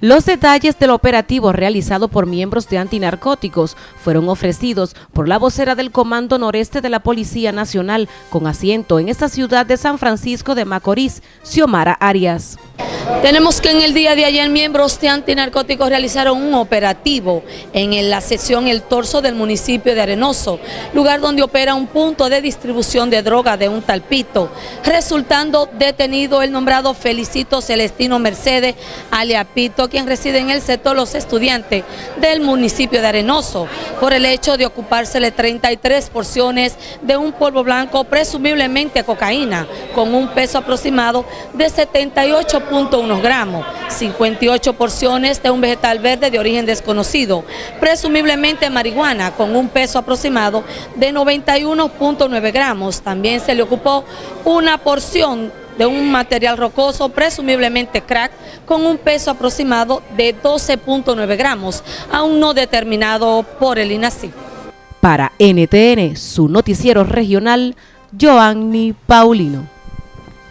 Los detalles del operativo realizado por miembros de antinarcóticos fueron ofrecidos por la vocera del Comando Noreste de la Policía Nacional con asiento en esta ciudad de San Francisco de Macorís, Xiomara Arias. Tenemos que en el día de ayer miembros de antinarcóticos realizaron un operativo en la sección El Torso del municipio de Arenoso, lugar donde opera un punto de distribución de droga de un talpito, resultando detenido el nombrado Felicito Celestino Mercedes Aliapito, quien reside en el sector Los Estudiantes del municipio de Arenoso, por el hecho de ocupársele 33 porciones de un polvo blanco, presumiblemente cocaína, con un peso aproximado de 78 unos gramos, 58 porciones de un vegetal verde de origen desconocido, presumiblemente marihuana con un peso aproximado de 91.9 gramos. También se le ocupó una porción de un material rocoso, presumiblemente crack, con un peso aproximado de 12.9 gramos, aún no determinado por el INACI. Para NTN, su noticiero regional, Joanny Paulino.